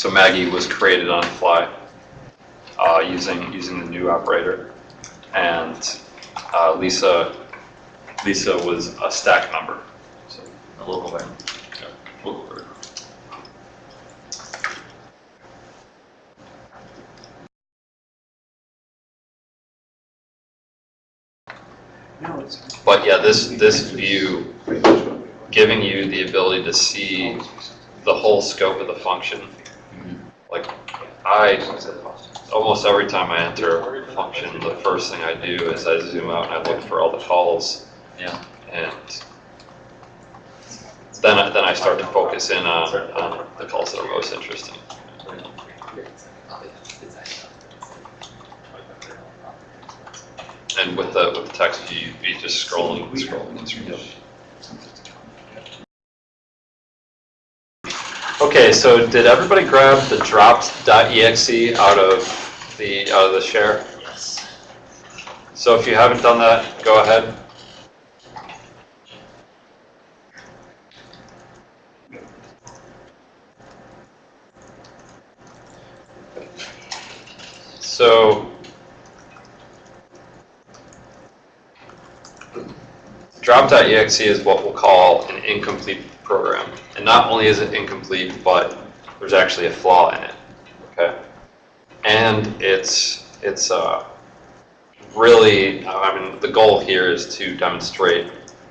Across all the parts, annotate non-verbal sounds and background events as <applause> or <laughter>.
So Maggie was created on fly uh, using using the new operator, and uh, Lisa Lisa was a stack member. So A local variable. yeah. Local variable. But yeah, this this view giving you the ability to see the whole scope of the function. Like I almost every time I enter a function, the first thing I do is I zoom out and I look for all the calls Yeah. and then I, then I start to focus in on, on the calls that are most interesting. And with the with the text view, you'd be just scrolling and scrolling and scrolling. Okay, so did everybody grab the dropped.exe out of the out of the share? Yes. So if you haven't done that, go ahead. So drop.exe is what we'll call an incomplete program. And not only is it incomplete, but there's actually a flaw in it. Okay? And it's it's uh, really, I mean, the goal here is to demonstrate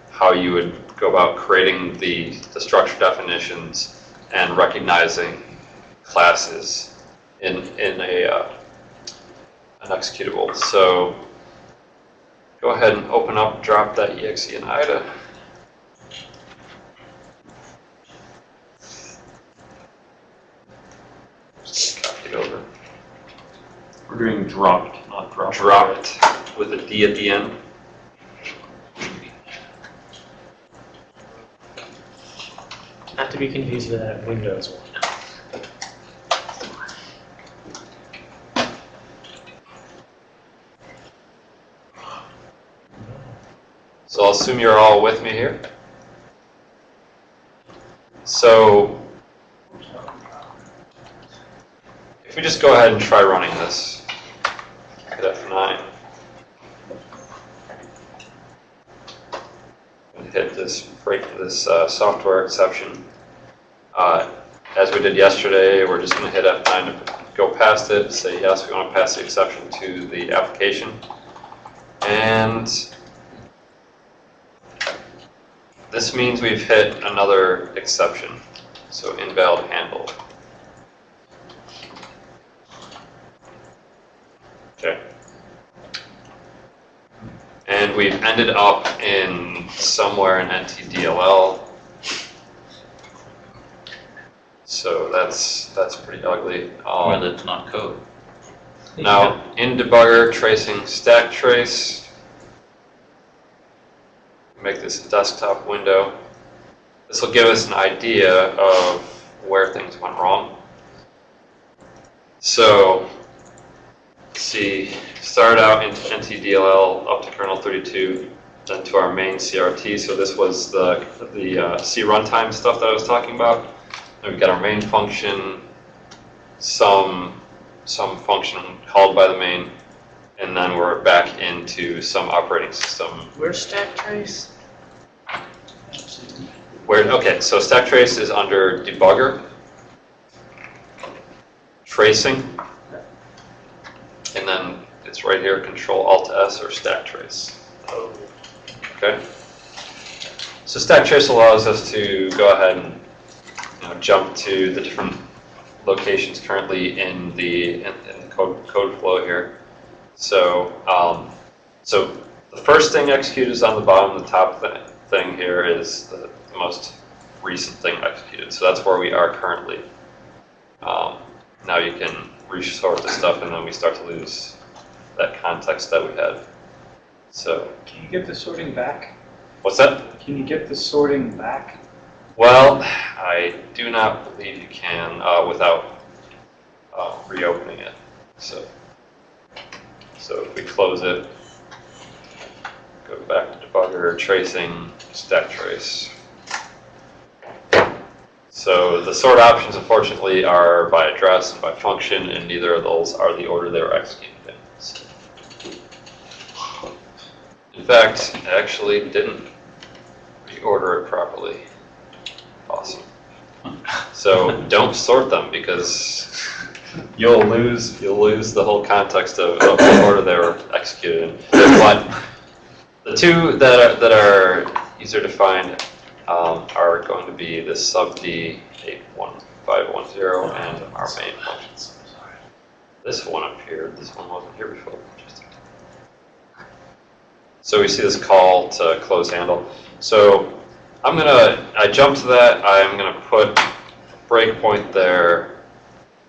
how you would go about creating the, the structure definitions and recognizing classes in, in a, uh, an executable. So go ahead and open up drop.exe in IDA. It over. We're doing dropped, not dropped. Dropped with a D at the end. Not to be confused with that Windows one. So I'll assume you're all with me here. So if we just go ahead and try running this, hit F9. And hit this break this uh, software exception. Uh, as we did yesterday, we're just going to hit F9 to go past it, say yes, we want to pass the exception to the application. And this means we've hit another exception, so invalid handle. Okay. And we've ended up in somewhere in NTDLL. So that's that's pretty ugly. Um, Well, it's not code. now, in debugger, tracing stack trace. Make this a desktop window. This will give us an idea of where things went wrong. So, see, start out in NTDLL up to kernel 32, then to our main CRT. So this was the, the uh, C runtime stuff that I was talking about. Then we've got our main function, some some function called by the main, and then we're back into some operating system. Where's stack trace? Where, okay, so stack trace is under debugger, tracing, and then it's right here, control alt S or stack trace. Okay? So stack trace allows us to go ahead and you know, jump to the different locations currently in the, in, in the code, code flow here. So, um, so the first thing executed is on the bottom, the top th thing here is the, the most recent thing executed. So that's where we are currently. Um, now you can resort the stuff and then we start to lose that context that we had. So, Can you get the sorting back? what's that? Can you get the sorting back? Well, I do not believe you can uh, without uh, reopening it. So, so if we close it, go back to debugger, tracing, stack trace. So the sort options unfortunately are by address and by function, and neither of those are the order they were executed in. So- In fact, actually didn't reorder it properly. Awesome. So don't sort them because you'll lose, you'll lose the whole context of, of the order they were executed in. But the two that are, that are easier to find um, are going to be the sub D 81510 and our main functions. This one up here, this one wasn't here before. So we see this call to close handle. So I'm gonna, I jump to that, I'm gonna put breakpoint there,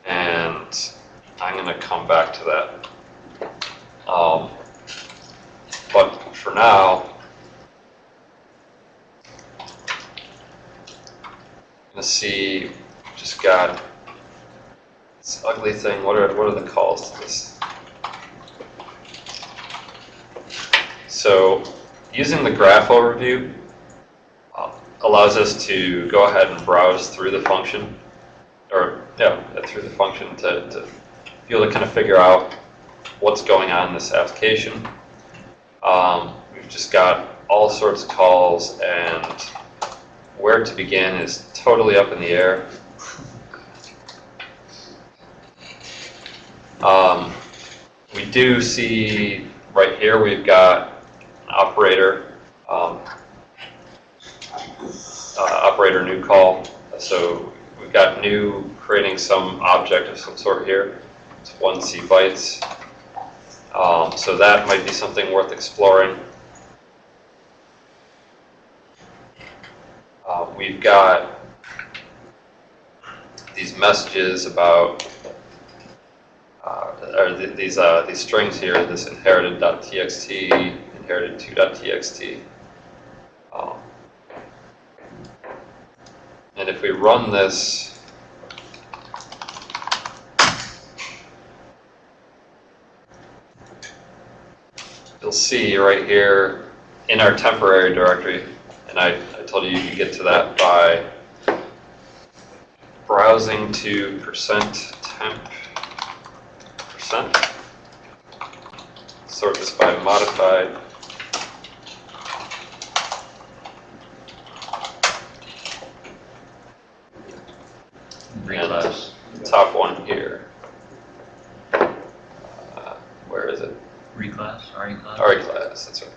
and I'm gonna come back to that. Um, but for now, gonna see, just got this ugly thing, what are, what are the calls to this? So, using the graph overview uh, allows us to go ahead and browse through the function, or, yeah, through the function to, to be able to kind of figure out what's going on in this application. Um, we've just got all sorts of calls and where to begin is totally up in the air. Um, we do see right here we've got operator, um, uh, operator new call. So we've got new creating some object of some sort here. It's one C bytes. Um, so that might be something worth exploring. Uh, we've got these messages about, uh, or th these uh, these strings here, this inherited.txt, inherited2.txt. Um, and if we run this, you'll see right here in our temporary directory, and I, I told you you could get to that by browsing to percent temp percent. Sort this by modified. Reclass. And the top one here. Uh, where is it? Reclass, RE class? RE class, that's right.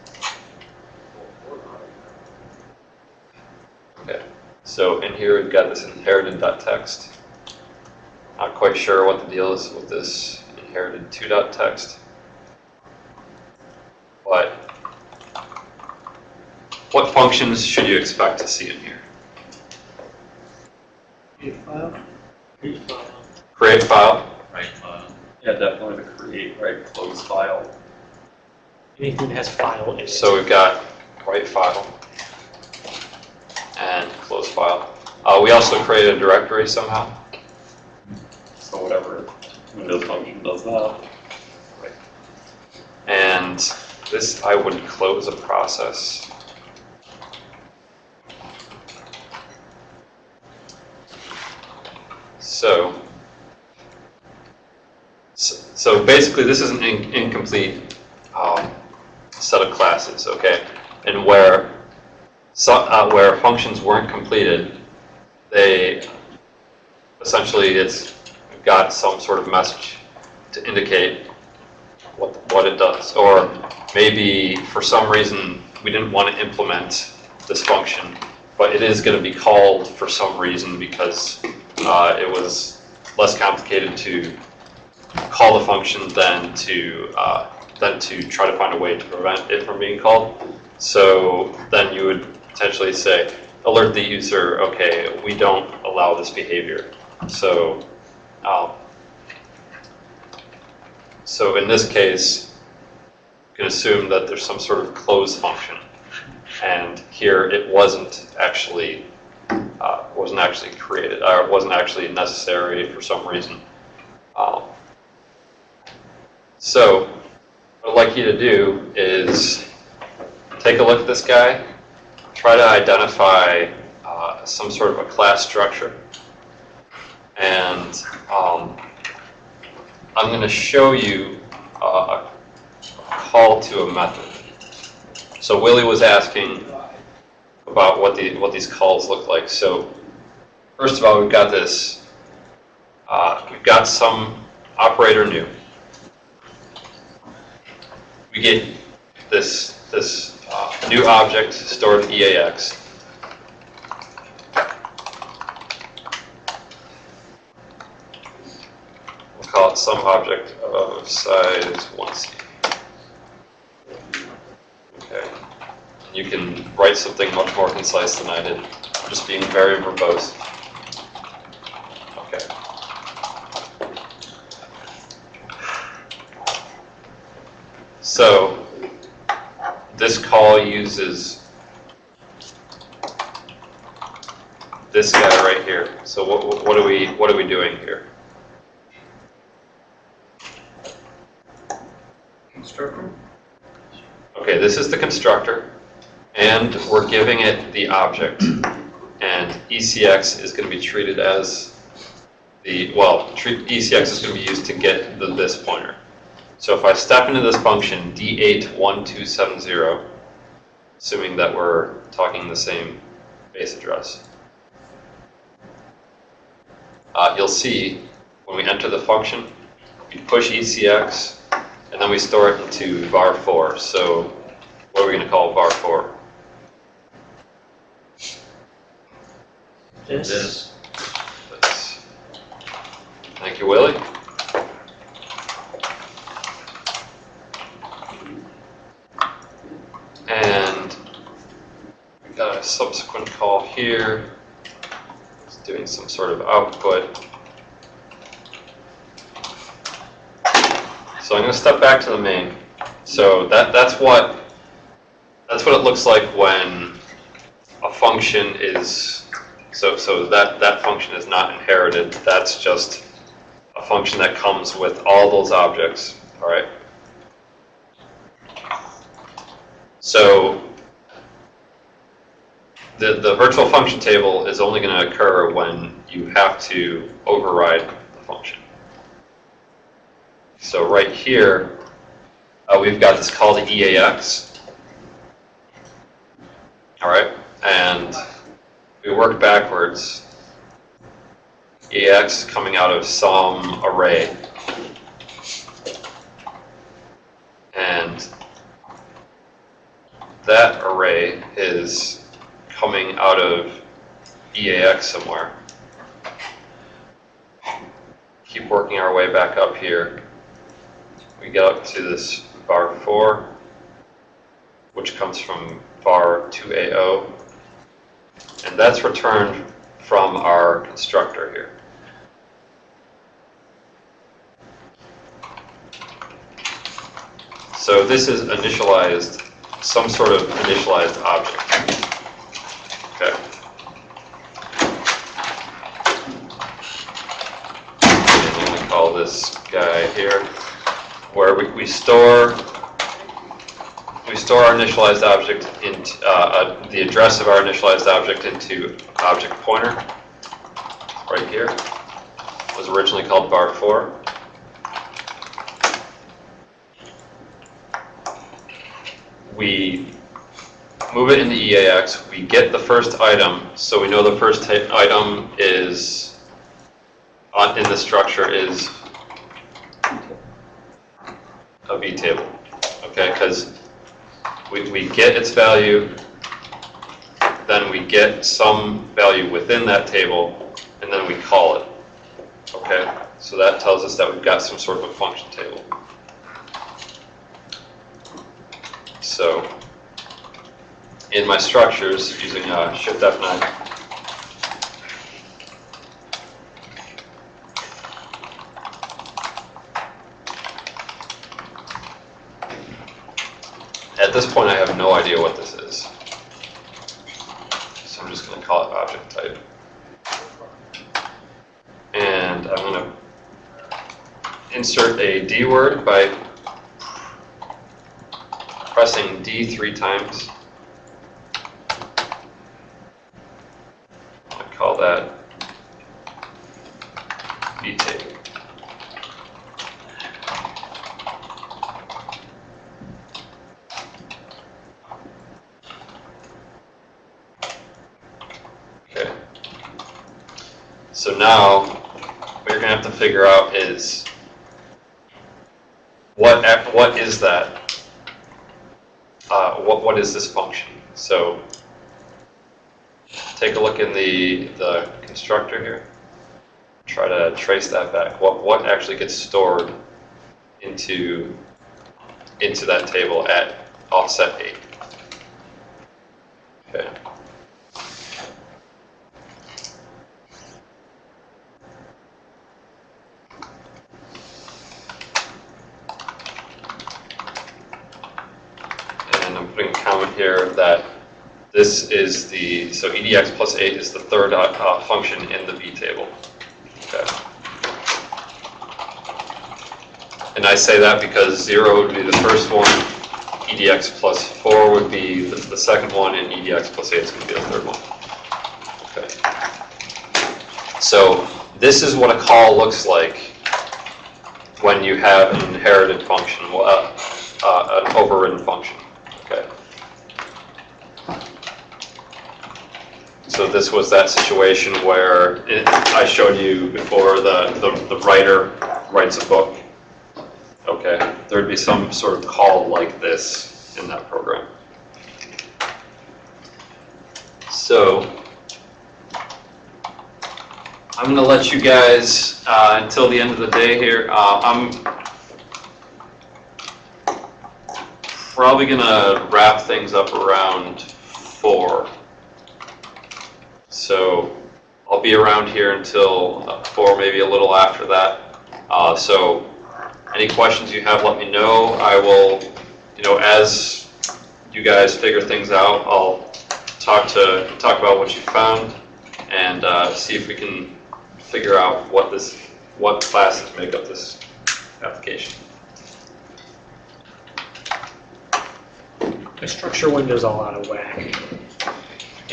Okay, so in here we've got this inherited.txt. Not quite sure what the deal is with this inherited two dot text. But what functions should you expect to see in here? Create file, Write file. Yeah, definitely the create, write, close file. Anything that has file in it. so we've got write file and close file. Uh, we also created a directory somehow. So whatever Windows function does that. And this, I would close a process. So, so so basically this is an in- incomplete um, set of classes, okay? And where, so, uh, where functions weren't completed, they, essentially it's got some sort of message to indicate what, what it does. Or maybe for some reason, we didn't want to implement this function, but it is going to be called for some reason because uh, it was less complicated to call the function than to, uh, than to try to find a way to prevent it from being called. So then you would potentially say, alert the user, okay, we don't allow this behavior. So um, so in this case, you can assume that there's some sort of close function. And here it wasn't actually, uh, wasn't actually created, or it wasn't actually necessary for some reason. Um, so what I'd like you to do is take a look at this guy, try to identify uh, some sort of a class structure. And um, I'm going to show you uh, a call to a method. So Willie was asking about what the what these calls look like. So first of all, we've got this. Uh, we've got some operator new. We get this this new object stored in EAX. We'll call it some object of size 1c. Okay. You can write something much more concise than I did. Just being very verbose. Okay. So, this call uses this guy right here. So what, what are we, what are we doing here? Constructor? Okay, this is the constructor, and we're giving it the object. And ECX is going to be treated as the, well, treat, ECX is going to be used to get the this pointer. So if I step into this function, D81270, assuming that we're talking the same base address, uh, you'll see when we enter the function, we push ECX, and then we store it into var4. So what are we going to call var4? This, This. Thank you, Willie. And we got a subsequent call here. It's doing some sort of output. So I'm going to step back to the main. So that that's what that's what it looks like when a function is so so that that function is not inherited. That's just a function that comes with all those objects. All right. So the the virtual function table is only going to occur when you have to override the function. So right here, uh, we've got this call to EAX. All right, and we work backwards. EAX coming out of some array. And that array is coming out of EAX somewhere. Keep working our way back up here we get up to this var 4, which comes from var 2AO, and that's returned from our constructor here. So this is initialized, some sort of initialized object. Okay. And then we call this guy here where we, we store we store our initialized object into uh, uh, the address of our initialized object into object pointer right here was originally called var 4. we move it into EAX we get the first item so we know the first item is on, in the structure is a V table, okay? Because we, we get its value, then we get some value within that table, and then we call it, okay? So that tells us that we've got some sort of a function table. So in my structures, using uh, Shift F9, At this point, I have no idea what this is. So I'm just going to call it object type. And I'm going to insert a D word by pressing D three times. is this function? So take a look in the, the constructor here. Try to trace that back. What, what actually gets stored into, into that table at offset 8? This is the, so EDX plus 8 is the third uh, uh, function in the V table. Okay. And I say that because 0 would be the first one, EDX plus 4 would be the, the second one, and EDX plus 8 is going to be the third one. Okay. So this is what a call looks like when you have an inherited function, uh, uh, an overridden function. Okay. So this was that situation where it, I showed you before the, the, the writer writes a book. Okay, there'd be some sort of call like this in that program. So I'm gonna let you guys uh, until the end of the day here. Uh, I'm probably gonna wrap things up around four. So I'll be around here until uh, four, maybe a little after that. Uh, so any questions you have, let me know. I will, you know, as you guys figure things out, I'll talk to talk about what you found and uh, see if we can figure out what this what classes make up this application. My structure window's all out of whack.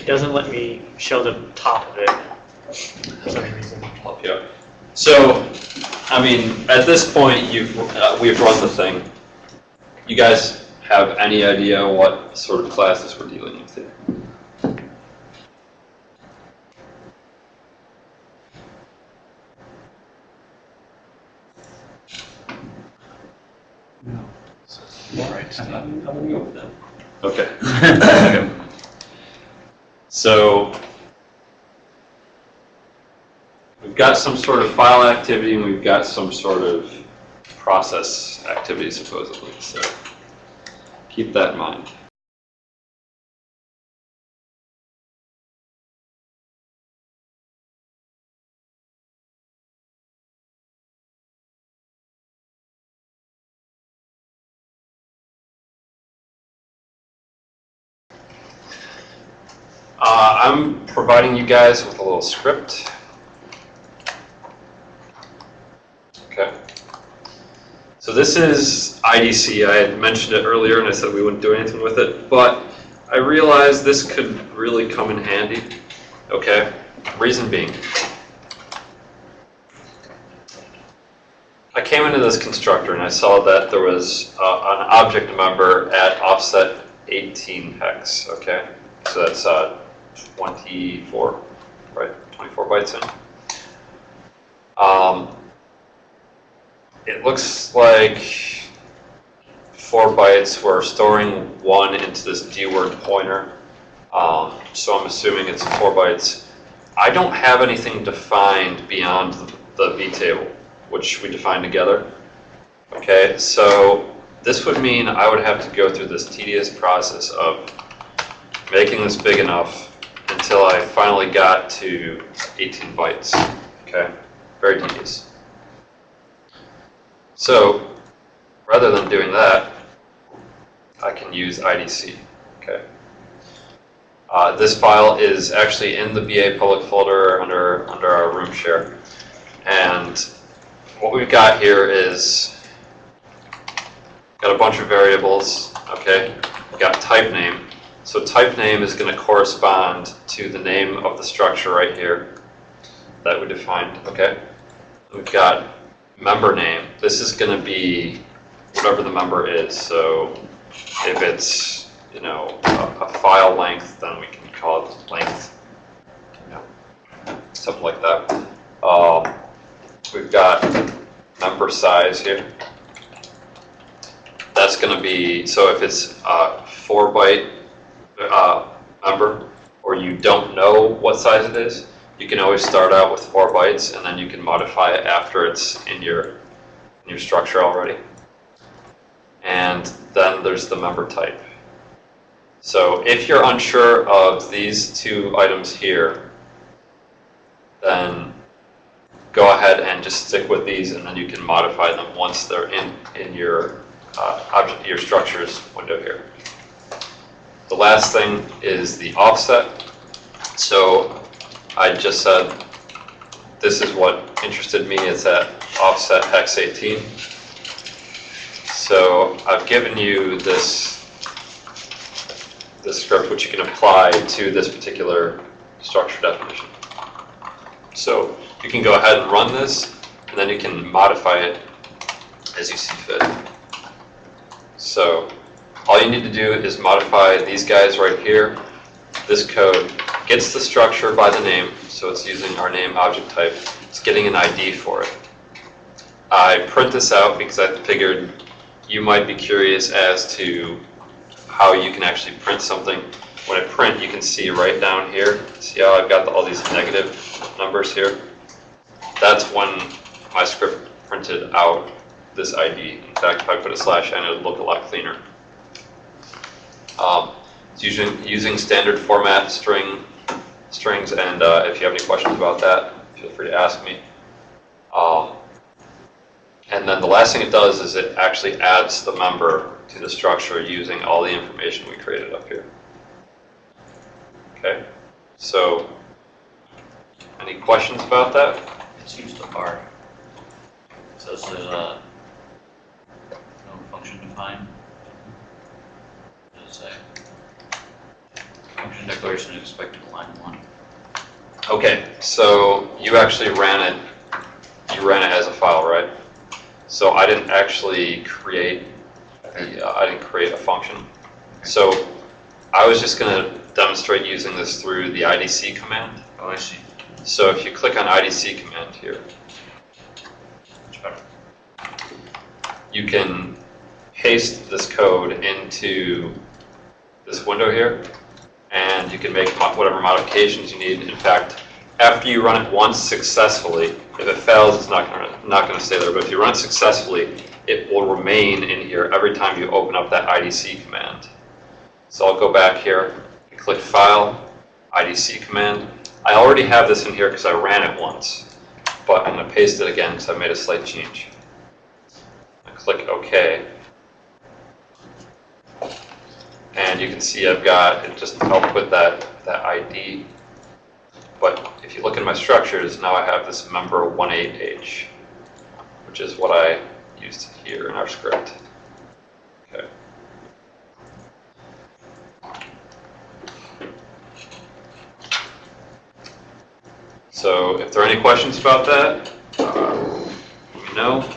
It doesn't let me show the top of it for some reason. help you out. So, I mean, at this point, you've, uh, we've run the thing. You guys have any idea what sort of classes we're dealing with here? No. All right, I'm gonna go with them. Okay. <laughs> <laughs> So, we've got some sort of file activity and we've got some sort of process activity supposedly, so keep that in mind. Uh, I'm providing you guys with a little script. Okay. So this is IDC. I had mentioned it earlier and I said we wouldn't do anything with it, but I realized this could really come in handy. Okay. Reason being, I came into this constructor and I saw that there was uh, an object member at offset 18 hex. Okay. So that's uh, 24, right? 24 bytes in. Um, it looks like four bytes. We're storing one into this D-word pointer. Um, so I'm assuming it's four bytes. I don't have anything defined beyond the, the V table, which we defined together. Okay, so this would mean I would have to go through this tedious process of making this big enough until I finally got to 18 bytes. Okay, very tedious. So rather than doing that, I can use IDC. Okay. Uh, this file is actually in the BA public folder under under our room share, and what we've got here is got a bunch of variables. Okay, we've got type name. So type name is going to correspond to the name of the structure right here. that we defined, okay? We've got member name. This is gonna be whatever the member is, so if it's, you know, a, a file length, then we can call it length, you know, something like that. Um, we've got member size here. That's gonna be, so if it's a four byte, uh, member, or you don't know what size it is, you can always start out with four bytes and then you can modify it after it's in your, in your structure already. And then there's the member type. So if you're unsure of these two items here, then go ahead and just stick with these and then you can modify them once they're in, in your, uh, object, your structures window here. The last thing is the offset. So I just said, this is what interested me, it's at offset hex 18. So I've given you this, this script which you can apply to this particular structure definition. So you can go ahead and run this, and then you can modify it as you see fit. So all you need to do is modify these guys right here. This code gets the structure by the name, so it's using our name object type. It's getting an ID for it. I print this out because I figured you might be curious as to how you can actually print something. When I print, you can see right down here, see how I've got all these negative numbers here? That's when my script printed out this ID. In fact, if I put a slash n, it would look a lot cleaner. Um, It's using, using standard format string, strings, and uh, if you have any questions about that, feel free to ask me. Um, And then the last thing it does is it actually adds the member to the structure using all the information we created up here. Okay, so any questions about that? It seems to bar. this is a, function defined. Function declaration expected line one. Okay, so you actually ran it, you ran it as a file, right? So I didn't actually create, the, uh, I didn't create a function. So I was just gonna demonstrate using this through the IDC command. Oh, I see. So if you click on IDC command here, you can paste this code into this window here, and you can make whatever modifications you need. In fact, after you run it once successfully, if it fails, it's not gonna, not gonna stay there, but if you run it successfully, it will remain in here every time you open up that IDC command. So I'll go back here, click File, IDC command. I already have this in here because I ran it once, but I'm gonna paste it again because I made a slight change. I click OK. And you can see I've got, it just helped with that, that ID. But if you look in my structures, now I have this member 18H, which is what I used here in our script. Okay. So if there are any questions about that, uh, let me know.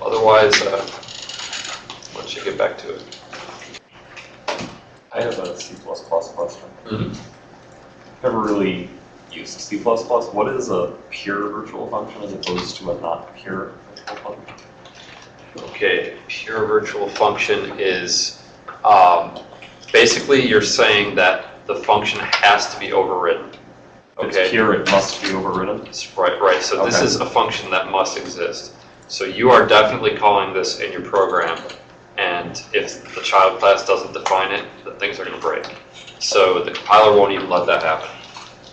Otherwise, uh, why you get back to it? I have a C++ question. Mhm. Never really used C++. What is a pure virtual function as opposed to a not pure virtual function? Okay, pure virtual function is, um, basically you're saying that the function has to be overridden. Okay? it's pure, it must be overridden? Right, right, so this is a function that must exist. So you are definitely calling this in your program, and if the child class doesn't define it, then things are gonna break. So the compiler won't even let that happen.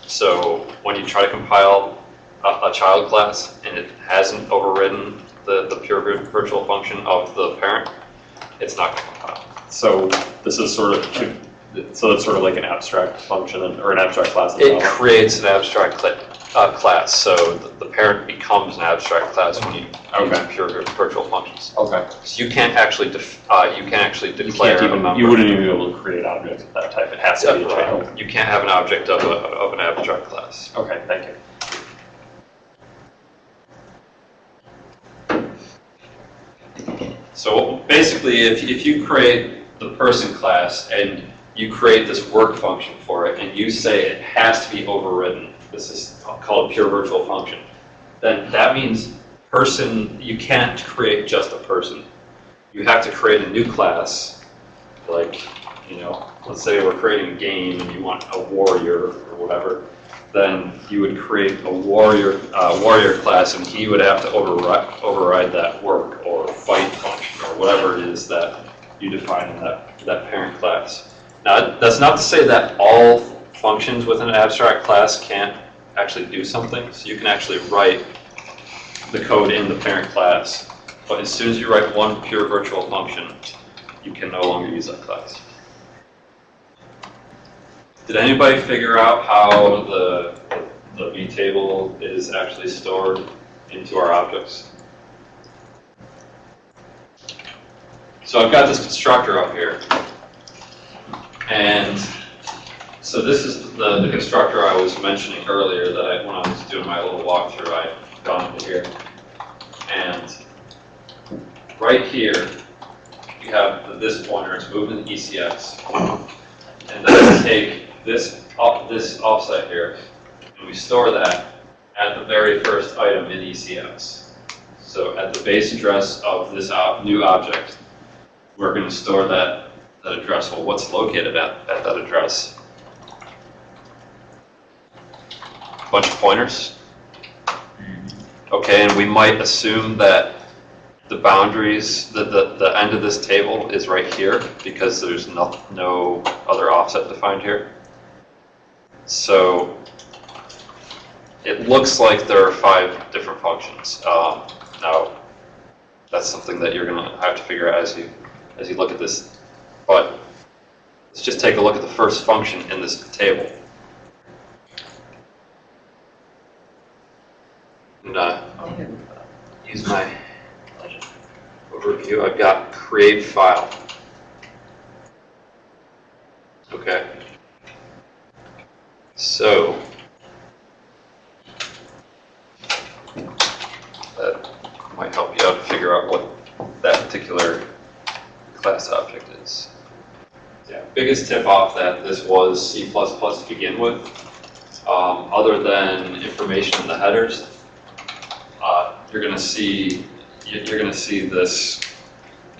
So when you try to compile a, a child class and it hasn't overridden the, the pure virtual function of the parent, it's not gonna compile. So this is sort of, so it's sort of like an abstract function or an abstract class as It well? creates an abstract cla- uh, class, so the- the parent becomes an abstract class when you use pure virtual functions. Okay. So you can't actually, def- uh, you can't actually You declare can't a even, you wouldn't even be able to create objects of that type. It has to be a child. You can't have an object of a, of an abstract class. Okay, thank you. So basically, if, if you create the person class and you create this work function for it and you say it has to be overridden, this is called a pure virtual function, then that means person, you can't create just a person. You have to create a new class, like, you know, let's say we're creating a game and you want a warrior or whatever, then you would create a warrior, uh, warrior class and he would have to override, override that work or fight function or whatever it is that you define in that, that parent class. Now, that's not to say that all functions within an abstract class can't actually do something, so you can actually write the code in the parent class, but as soon as you write one pure virtual function, you can no longer use that class. Did anybody figure out how the, the vtable is actually stored into our objects? So I've got this constructor up here. And so this is the, the constructor I was mentioning earlier that I, when I was doing my little walkthrough, I gone into here. And right here, you have this pointer, it's moving ECX. And then we take this, this offset here, and we store that at the very first item in ECX. So at the base address of this new object, we're going to store that, that address. Well, what's located at, at that address? Bunch of pointers. Okay, and we might assume that the boundaries, the, the, the end of this table is right here because there's no, no other offset defined here. So it looks like there are five different functions. Um, now, that's something that you're gonna have to figure out as you, as you look at this. But let's just take a look at the first function in this table. And, uh, use my overview, I've got create file. Okay. So. That might help you out to figure out what that particular class object is. Yeah, biggest tip off that this was C++ to begin with. Um, other than information in the headers, you're gonna see, you- you're gonna see this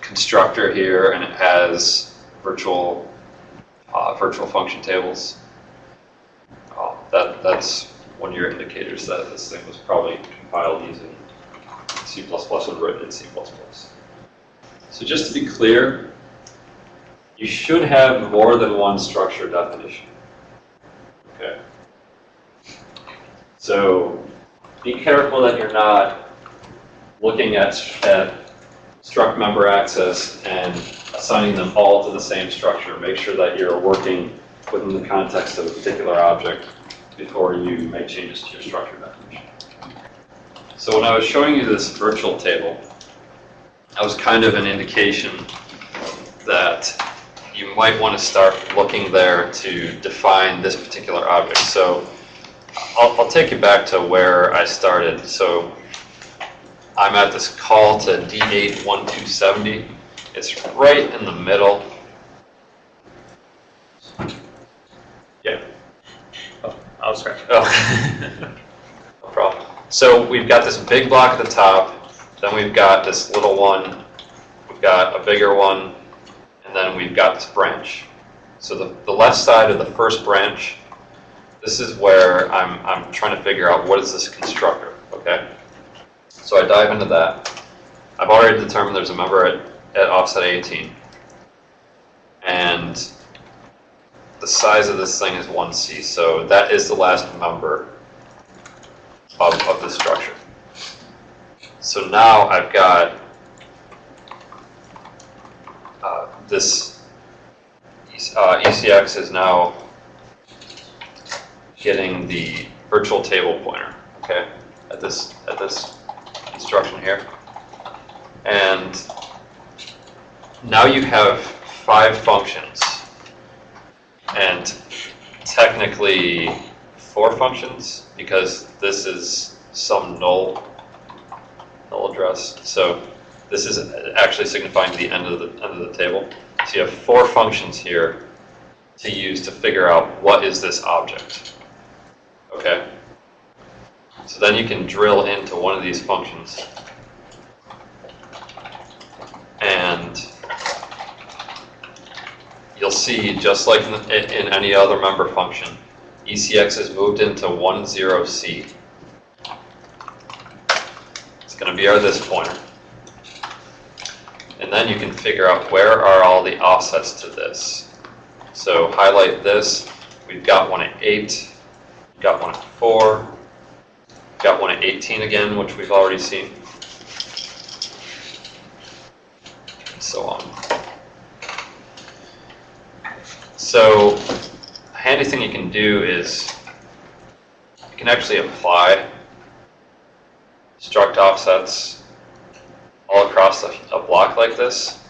constructor here and it has virtual, uh, virtual function tables. Uh, That, that's one of your indicators that this thing was probably compiled using C++ and written in C++. So just to be clear, you should have more than one structure definition. Okay. So be careful that you're not looking at, at struct member access and assigning them all to the same structure. Make sure that you're working within the context of a particular object before you make changes to your structure definition. So when I was showing you this virtual table, that was kind of an indication that you might want to start looking there to define this particular object. So I'll, I'll take you back to where I started. So I'm at this call to D81270. It's right in the middle. Yeah. Oh, I'll scratch. Oh. <laughs> No problem. So we've got this big block at the top, then we've got this little one, we've got a bigger one, and then we've got this branch. So the, the left side of the first branch, this is where I'm, I'm trying to figure out what is this constructor, okay? So I dive into that. I've already determined there's a member at, at offset 18. And the size of this thing is 1C, so that is the last member of, of the structure. So now I've got uh, this uh, ECX is now getting the virtual table pointer, okay, at this, at this instruction here. And now you have five functions. And technically, four functions, because this is some null, null address. So this is actually signifying the end of the, end of the table. So you have four functions here to use to figure out what is this object. Okay? So then you can drill into one of these functions. And you'll see, just like in, in any other member function, ECX is moved into 10C. It's going to be our this pointer. And then you can figure out where are all the offsets to this. So highlight this. We've got one at 8, we've got one at 4, got one at 18 again, which we've already seen, and so on. So a handy thing you can do is you can actually apply struct offsets all across a, a block like this.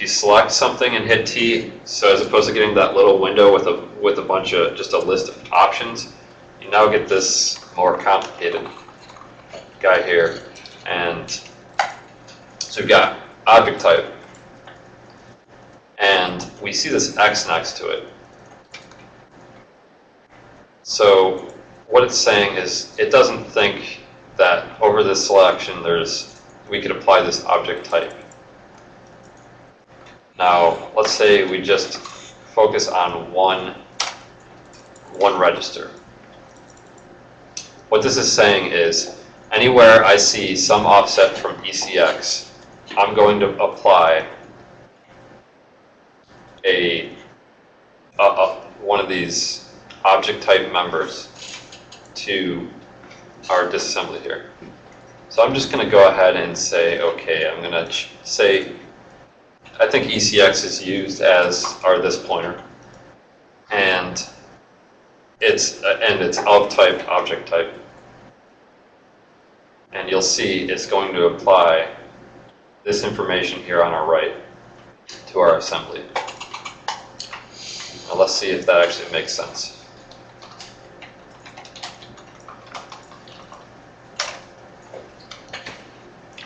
You select something and hit T, so as opposed to getting that little window with a with a bunch of just a list of options, you now get this more complicated guy here. And so we've got object type, and we see this X next to it. So what it's saying is it doesn't think that over this selection there's we could apply this object type. Now, let's say we just focus on one, one register. What this is saying is anywhere I see some offset from ECX, I'm going to apply a, a, a one of these object type members to our disassembly here. So I'm just going to go ahead and say, okay, I'm going to say, I think ECX is used as our this pointer, and it's uh, and it's of type object type, and you'll see it's going to apply this information here on our right to our assembly. Now let's see if that actually makes sense.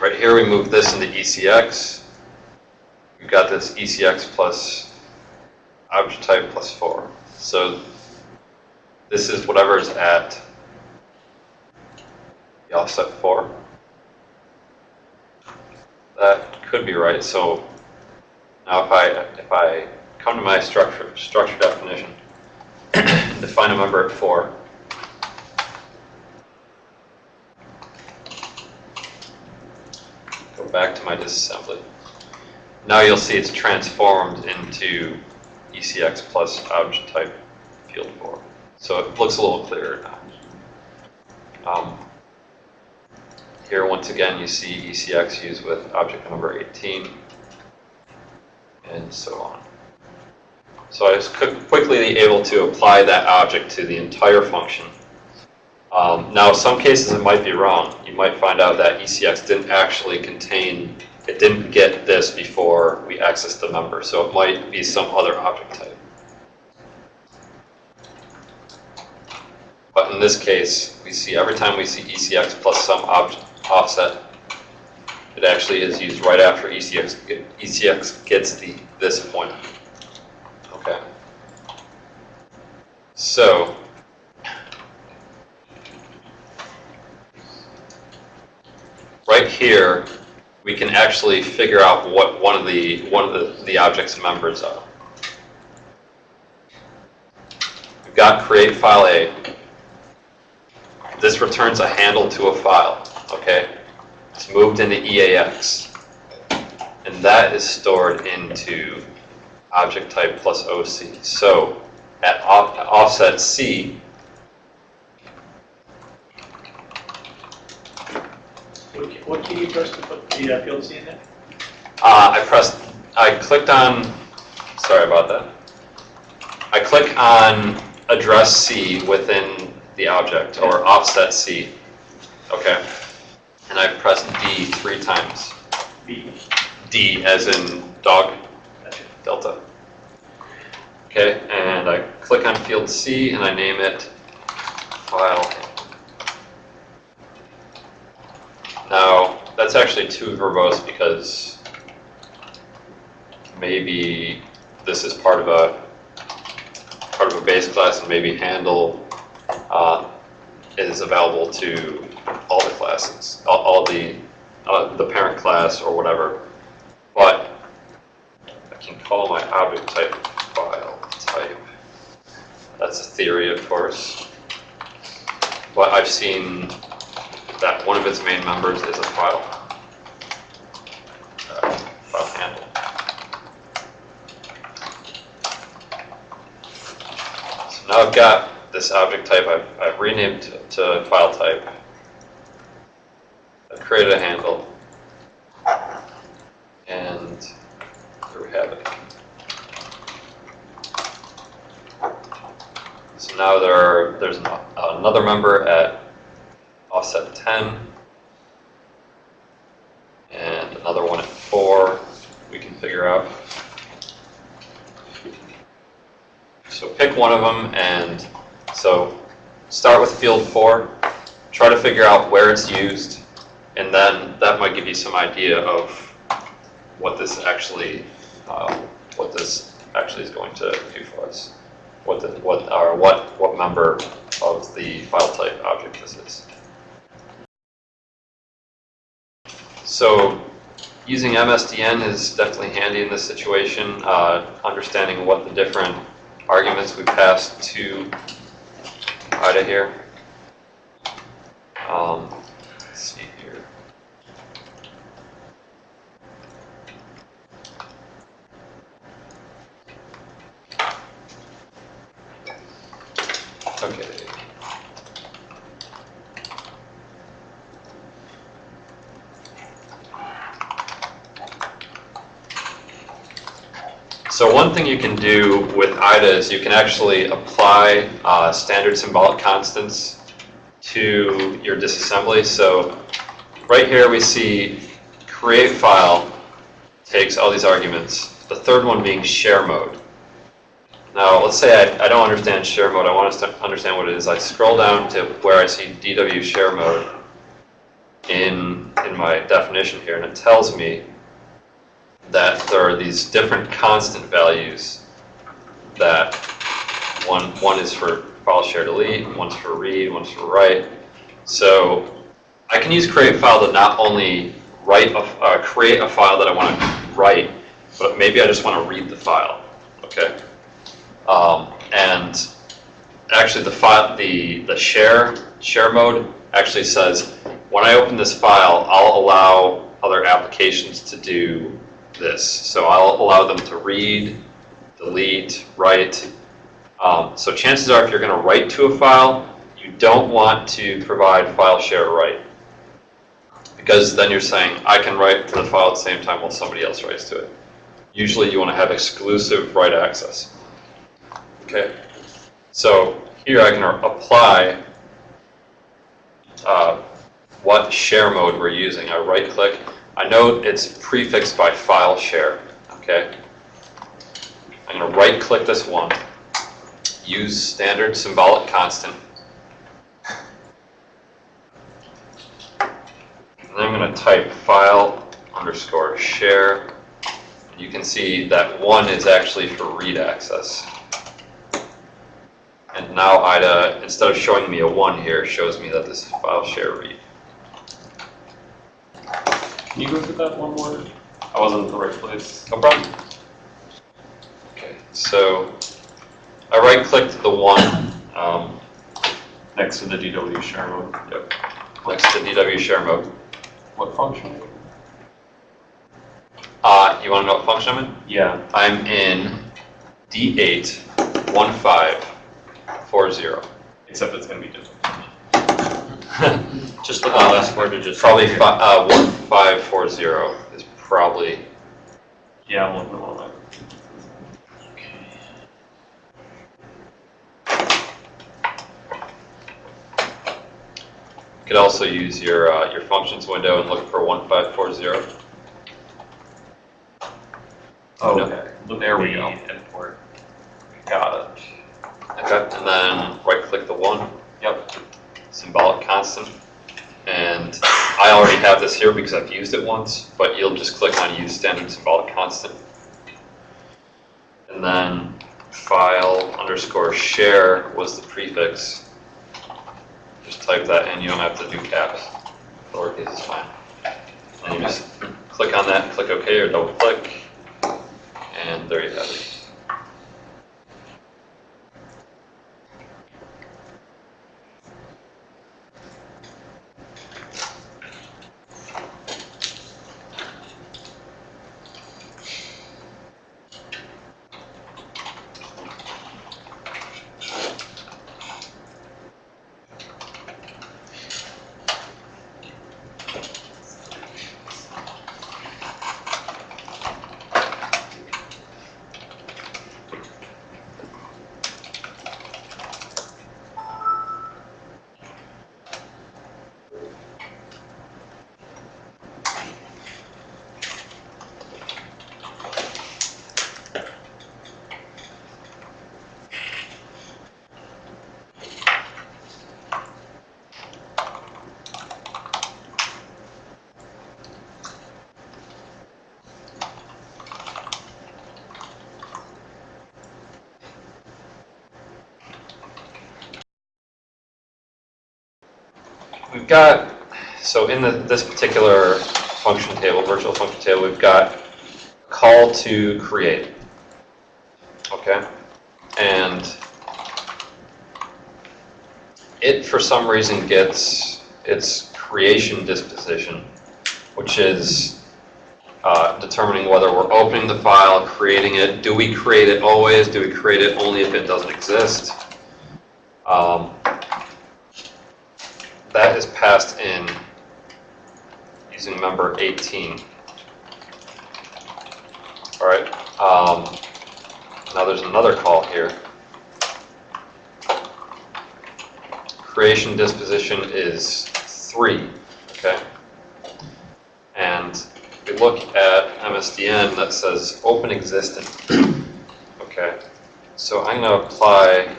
Right here, we move this into ECX. We've got this ECX plus object type plus 4. So this is whatever is at the offset 4. That could be right. So now if I if I come to my structure structure definition, <coughs> define a member at 4, go back to my disassembly. Now you'll see it's transformed into ECX plus object type field 4. So it looks a little clearer now. Um, here, once again, you see ECX used with object number 18, and so on. So I was quickly able to apply that object to the entire function. Um, now, some cases it might be wrong. You might find out that ECX didn't actually contain, it didn't get this before we accessed the member, so it might be some other object type. But in this case, we see every time we see ECX plus some offset, it actually is used right after ECX, ECX gets the this point. Okay. So, right here, we can actually figure out what one of the one of the, the object's members are. We've got create file A. This returns a handle to a file, okay? It's moved into EAX. And that is stored into object type plus OC. So at off, offset C, What key- key you press to put the uh, field C in there? uh, I pressed, I clicked on sorry about that. I click on address C within the object, or offset C, okay? And I press D three times. D. D as in dog, delta. Okay, and I click on field C and I name it file. Now, that's actually too verbose because maybe this is part of a, part of a base class and maybe handle uh, is available to all the classes, all, all the, uh, the parent class or whatever. But I can call my object type file type. That's a theory, of course. But I've seen that one of its main members is a file. uh, File handle. So now I've got this object type, I've, I've renamed to, to file type. I've created a handle. And there we have it. So now there are, there's an- another member at offset 10. And another one at 4 we can figure out. So pick one of them and so start with field 4. Try to figure out where it's used and then that might give you some idea of what this actually, uh, what this actually is going to do for us. What the, what, or what, what member of the file type object this is. So using MSDN is definitely handy in this situation, uh, understanding what the different arguments we pass to IDA here. Um, let's see here. Okay. So one thing you can do with IDA is you can actually apply uh, standard symbolic constants to your disassembly. So right here we see create file takes all these arguments, the third one being share mode. Now, let's say I, I don't understand share mode. I want to understand what it is. I scroll down to where I see DW share mode in, in my definition here, and it tells me that there are these different constant values that one, one is for file share delete, one's for read, one's for write. So I can use create file to not only write a, uh, create a file that I want to write, but maybe I just want to read the file, okay? Um, and actually the file, the, the share, share mode actually says, when I open this file, I'll allow other applications to do this. So I'll allow them to read, delete, write. Um, so chances are if you're going to write to a file, you don't want to provide file share write. Because then you're saying, I can write to the file at the same time while somebody else writes to it. Usually you want to have exclusive write access. Okay, so here I can apply uh, what share mode we're using. I right click. I know it's prefixed by file share. Okay, I'm going to right click this one, use standard symbolic constant, and then I'm going to type file underscore share. You can see that one is actually for read access. And now IDA, instead of showing me a 1 here, shows me that this is file share read. Can you go through that one more? I wasn't in the right place. No problem. Okay, so I right-clicked the 1 um, Next to the DW share mode. yep, next to DW share mode. What function? Uh, you want to know what function I'm in? Yeah. I'm in D8 1540. Except it's going to be different. <laughs> Just the last four digits. Probably fi uh, one five four zero is probably. Yeah, I'm looking along You could also use your uh, your functions window and look for one five four zero. Oh, okay. No. There we go. Import. Got it. Okay, and then right click the one. Yep. Symbolic constant. And I already have this here because I've used it once, but you'll just click on use standard symbolic constant. And then file underscore share was the prefix. Just type that in, you don't have to do caps. Lowercase is fine. And you just click on that, click OK or double click, and there you have it. We've got, so in the, this particular function table, virtual function table, we've got call to create. Okay? And it, for some reason, gets its creation disposition, which is uh, determining whether we're opening the file, creating it. Do we create it always? Do we create it only if it doesn't exist? Um, that is passed in using member 18. All right. Um, now there's another call here. Creation disposition is 3. Okay. And we look at MSDN that says open existing. <clears throat> okay. So I'm going to apply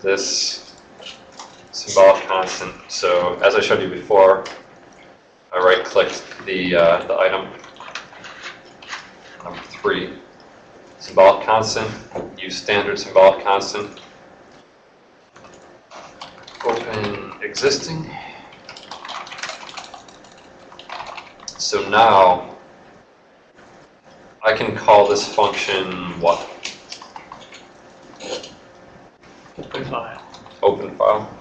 this symbolic constant. So as I showed you before, I right-clicked the, uh, the item, number three, symbolic constant, use standard symbolic constant, open existing. So now, I can call this function what? Open file. Open file.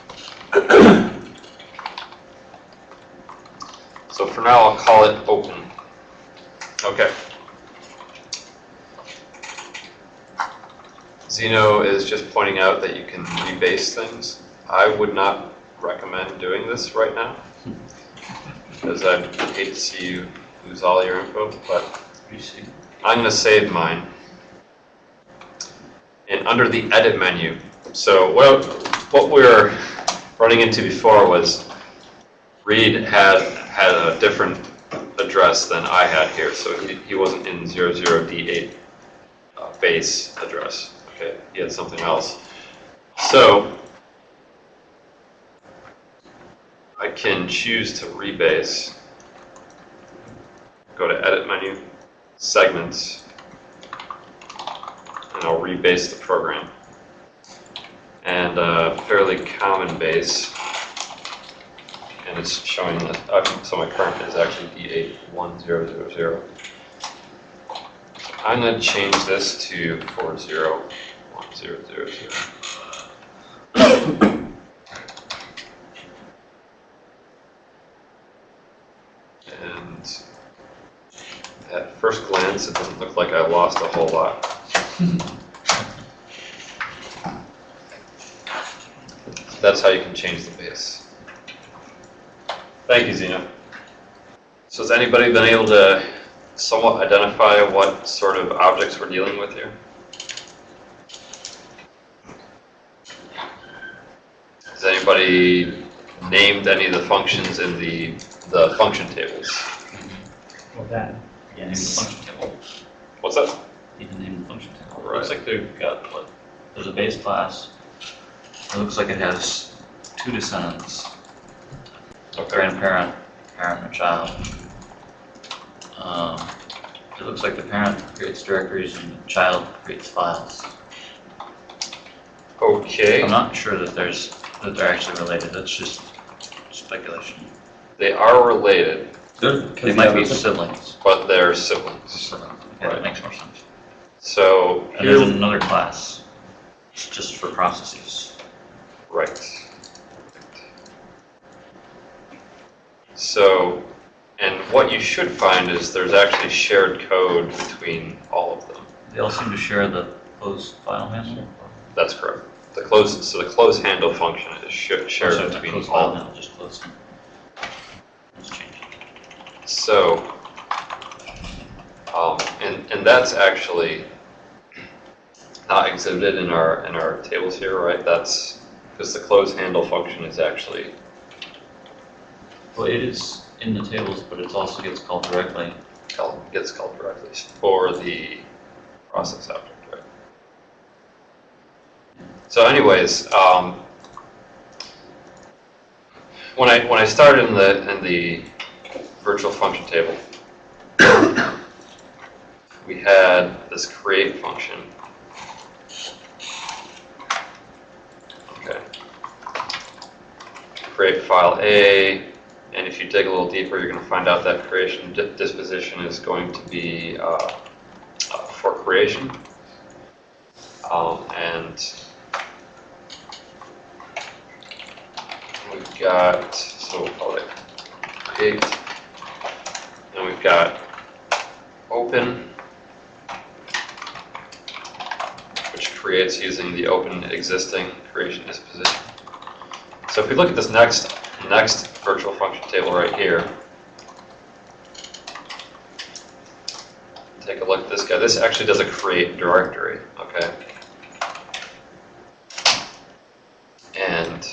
So for now, I'll call it open. Okay. Zeno is just pointing out that you can rebase things. I would not recommend doing this right now. Because I'd hate to see you lose all your info, but I'm going to save mine. And under the edit menu, so what, what we were running into before was Reed had, had a different address than I had here, so he, he wasn't in 00D8 uh, base address, okay? He had something else. So I can choose to rebase, go to edit menu, segments, and I'll rebase the program. And a fairly common base, and it's showing that, uh, so my current is actually D81000. I'm going to change this to 401000. And at first glance, it doesn't look like I lost a whole lot. That's how you can change the base. Thank you, Zeno. So has anybody been able to somewhat identify what sort of objects we're dealing with here? Has anybody named any of the functions in the, the function tables. Well, that. Yeah, name the function table. What's that? You can name the function table. Right. Looks like they've got, what, there's a base class. It looks like it has two descendants, Okay. grandparent, parent, and child. Um, It looks like the parent creates directories and the child creates files. Okay, I'm not sure that there's, that they're actually related, that's just speculation. they are related, They might be siblings. but they're siblings. Siblings, okay, that makes more sense. So And there's another class, it's just for processes. right. So, and what you should find is there's actually shared code between all of them. They all seem to share the close file handle. That's correct. The close, so the close handle function is sh- shared the between closed all file of them. handle, just close them. Let's change it. So, um, and, and that's actually not exhibited in our, in our tables here, right? That's, because the close handle function is actually, Well, it is in the tables, but it also gets called directly. called- gets called directly for the process object, right? So anyways, um, when I, when I started in the, in the virtual function table, we had this create function. Okay. Create file A, and if you dig a little deeper, you're gonna find out that creation di- disposition is going to be, uh, uh, for creation. Um, and we've got, so we'll call it create. And we've got open, which creates using the open existing creation disposition. So if we look at this next, next virtual function table right here, take a look at this guy. This actually does a create directory, okay? And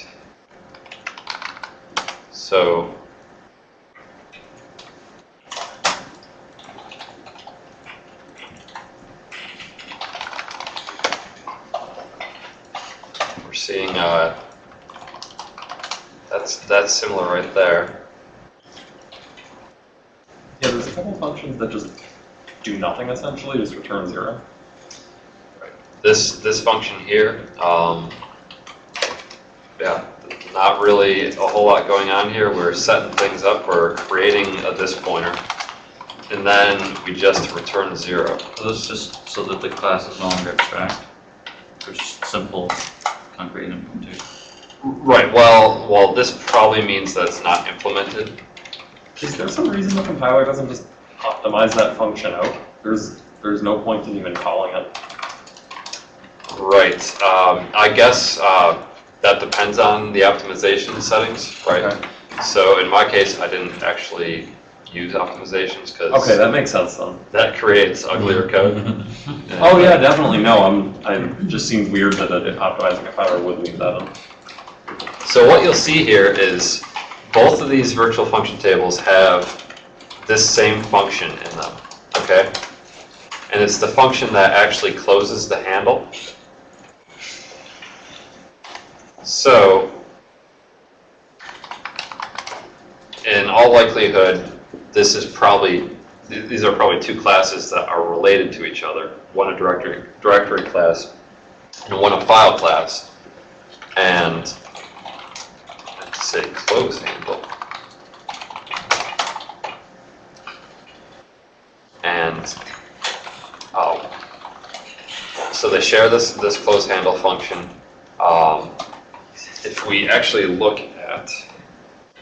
so we're seeing uh, that's that's similar right there. Yeah, there's a couple functions that just do nothing essentially, just return zero. This this function here, um, yeah, not really a whole lot going on here. We're setting things up. We're creating a this pointer, and then we just return zero. So this is just so that the class is no longer abstract, which is simple, concrete implementation. Right. Well, well, this probably means that it's not implemented. Is there some reason the compiler doesn't just optimize that function out? There's, there's no point in even calling it. Right. Um, I guess uh, that depends on the optimization settings, right? Okay. So in my case, I didn't actually use optimizations because Okay, that makes sense then. that creates uglier code. <laughs> Oh yeah, definitely, no, I'm, I, just seems weird that an optimizing compiler would leave that in. So what you'll see here is both of these virtual function tables have this same function in them, okay? And it's the function that actually closes the handle. So, in all likelihood, this is probably, these are probably two classes that are related to each other. One a directory, directory class and one a file class. And say close handle. And, oh, so they share this, this close handle function. Um, if we actually look at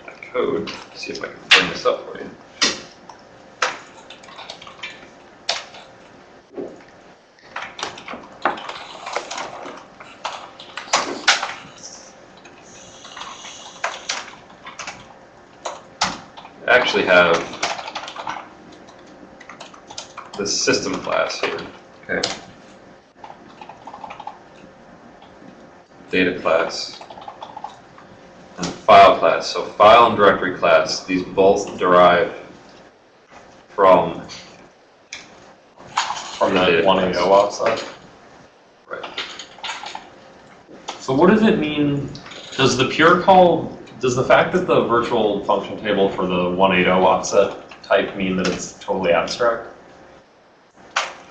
that code, see if I can bring this up for you. Actually have the system class here. Okay. Data class and file class. So file and directory class, these both derive from, From that one AO offset. right. So what does it mean, does the pure call, does the fact that the virtual function table for the 180 offset type mean that it's totally abstract?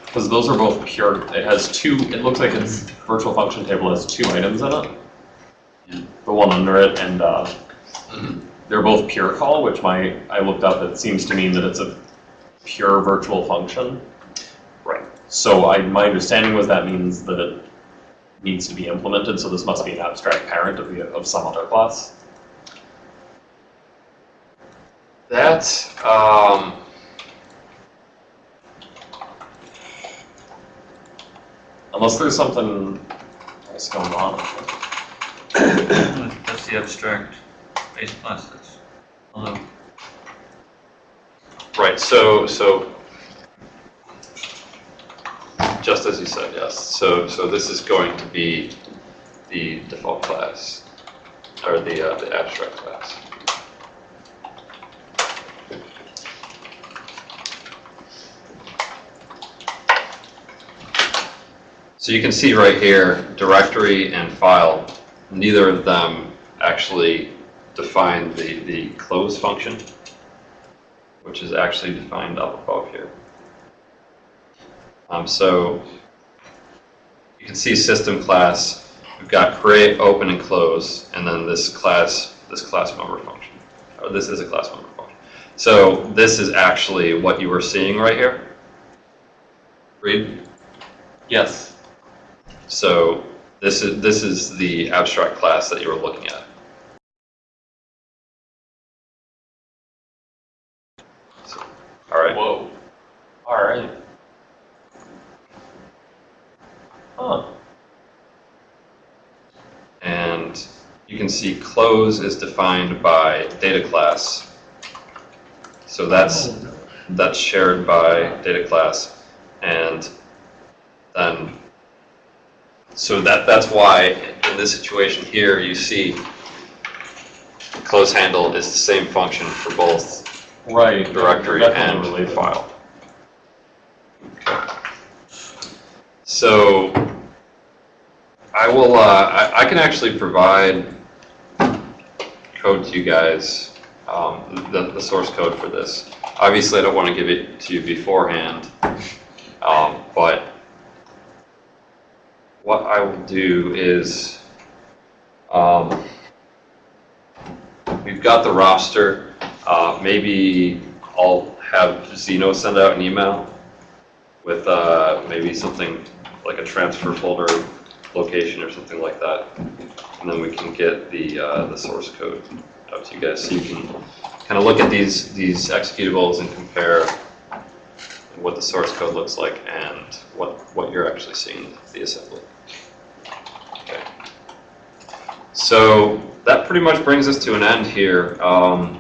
Because those are both pure, it has two, it looks like its virtual function table has two items in it. Yeah. The one under it and, uh, they're both pure call, which my, I looked up, it seems to mean that it's a pure virtual function. Right. So I, my understanding was that means that it needs to be implemented, so this must be an abstract parent of the, of some other class. That, um, Unless there's something else going on. <coughs> That's the abstract base class, that's, although, right, so, so, just as you said, yes. So, so this is going to be the default class, or the, uh, the abstract class. So you can see right here, directory and file, neither of them actually define the, the close function, which is actually defined up above here. Um, so you can see system class, we've got create, open, and close, and then this class, this class member function, or this is a class member function. So this is actually what you were seeing right here. Read? Yes. So this is, this is the abstract class that you were looking at. So, All right, Whoa. All right. Huh. and you can see close is defined by data class. So that's, oh, that's shared by data class. And then, so that, that's why in this situation here, you see close handle is the same function for both Right. directory and related. file. So I will, uh, I, I can actually provide code to you guys, um, the, the source code for this. Obviously, I don't want to give it to you beforehand, um, but what I will do is, um, we've got the roster. Uh, maybe I'll have Zeno send out an email with uh, maybe something like a transfer folder location or something like that. And then we can get the, uh, the source code out to you guys so you can kind of look at these, these executables and compare what the source code looks like and what, what you're actually seeing the assembly. Okay. So that pretty much brings us to an end here. Um,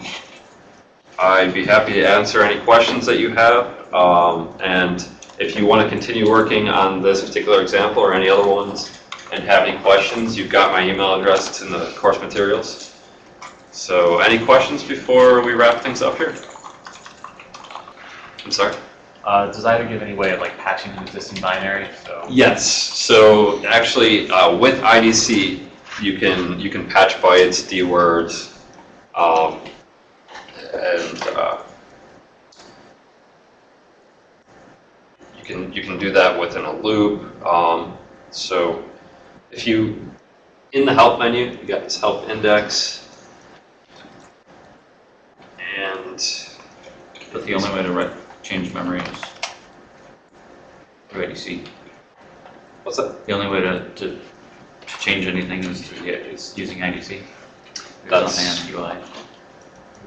I'd be happy to answer any questions that you have. Um, and if you want to continue working on this particular example or any other ones and have any questions, you've got my email address It's in the course materials. So any questions before we wrap things up here? I'm sorry? Uh, does IDA give any way of like patching an existing binary? So Yes. So actually, uh, with IDC, you can you can patch bytes, dwords, um, and uh, you can you can do that within a loop. Um, so if you in the help menu, you got this help index, and but the only way to write, change memory is through IDC. what's that? The only way to, to, to change anything is through, yeah, is using IDC. There's That's- nothing on UI.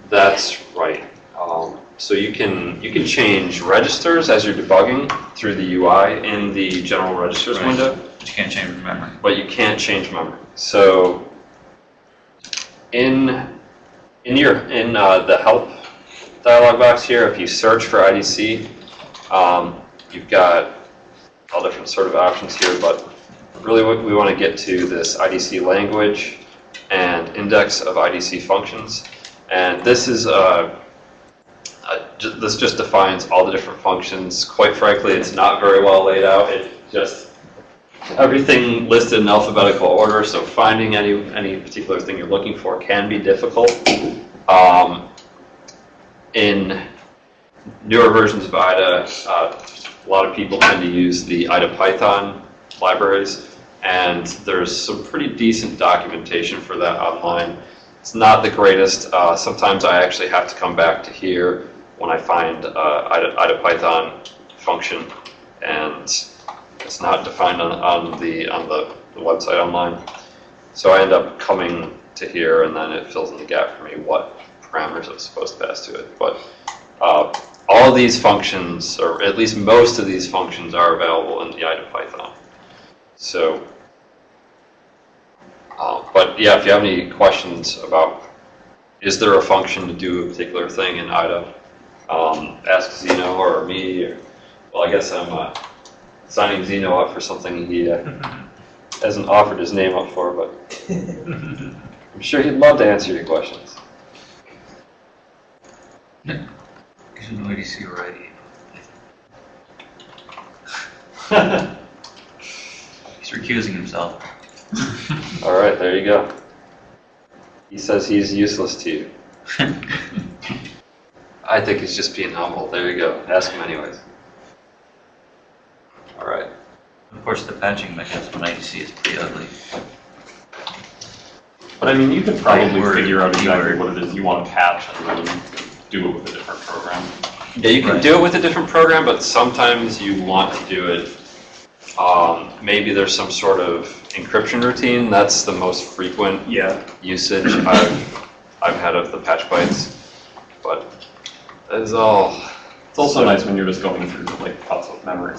That's right. Um, so you can you can change registers as you're debugging through the UI in the general registers Right. window, But you can't change memory. but you can't change memory. So in in your in uh, the help dialog box here, if you search for IDC, um, you've got all different sort of options here, but really what we want to get to this IDC language and index of IDC functions. And this is, uh, uh, ju- this just defines all the different functions. Quite frankly, it's not very well laid out. It just, everything listed in alphabetical order, so finding any, any particular thing you're looking for can be difficult. Um, in newer versions of IDA, uh, a lot of people tend to use the IDA Python libraries, and there's some pretty decent documentation for that online. It's not the greatest. Uh, sometimes I actually have to come back to here when I find uh, IDA, IDA Python function, and it's not defined on, on the on the, the website online. So I end up coming to here, and then it fills in the gap for me what parameters I'm supposed to pass to it. But uh, all these functions, or at least most of these functions, are available in the IDA Python. So, uh, but yeah, if you have any questions about is there a function to do a particular thing in IDA, um, ask Zeno or me. Or, well, I guess I'm uh, signing Zeno up for something he uh, <laughs> hasn't offered his name up for, but <laughs> I'm sure he'd love to answer your questions. He's an IDC already. He's recusing himself. <laughs> All right, there you go. He says he's useless to you. <laughs> I think he's just being humble. There you go. Ask him anyways. All right. Of course, the patching mechanism in IDC is pretty ugly. But I mean, you could probably Word, figure out exactly keyword. what it is you want to patch and then do it with a different program. Yeah, you can Right. do it with a different program, but sometimes you want to do it. Um, maybe there's some sort of encryption routine. That's the most frequent Yeah. usage I've I've had of the patch bytes. But that is all. It's also nice when you're just going through like cuts of memory.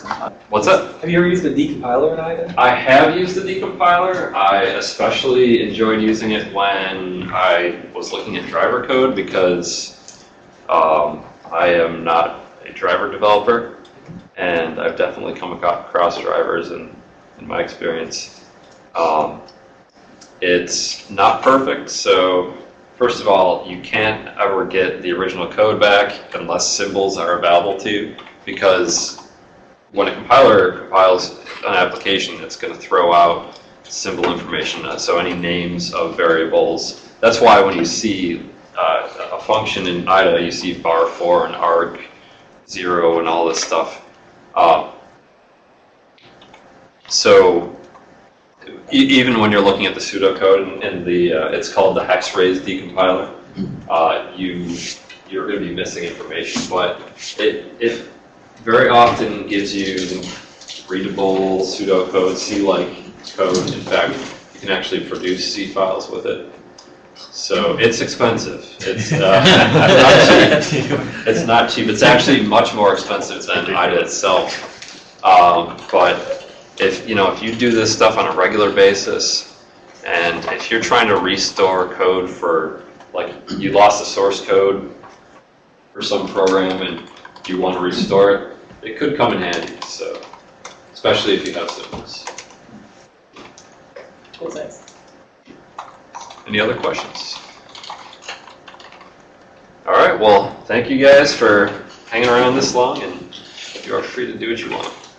What's that? Have you ever used a decompiler in IDA? I have used the decompiler. I especially enjoyed using it when I was looking at driver code because um, I am not a driver developer, and I've definitely come across drivers in, in my experience. Um, it's not perfect, so first of all, you can't ever get the original code back unless symbols are available to you, because when a compiler compiles an application, it's going to throw out symbol information, uh, so any names of variables. That's why when you see uh, a function in IDA, you see var 4 and arg 0 and all this stuff. Uh, so e- even when you're looking at the pseudocode and, and the, uh, it's called the Hex-Rays decompiler, uh, you, you're going to be missing information, but it, it very often gives you readable pseudocode, C-like code. In fact, you can actually produce C files with it. So it's expensive. It's uh, <laughs> not cheap. It's not cheap. It's actually much more expensive than IDA itself. Um, but if you know if you do this stuff on a regular basis, and if you're trying to restore code for like you lost the source code for some program and you want to restore it, it could come in handy. So especially if you have symbols. Cool, thanks. Any other questions? All right, well, thank you guys for hanging around this long, and you are free to do what you want.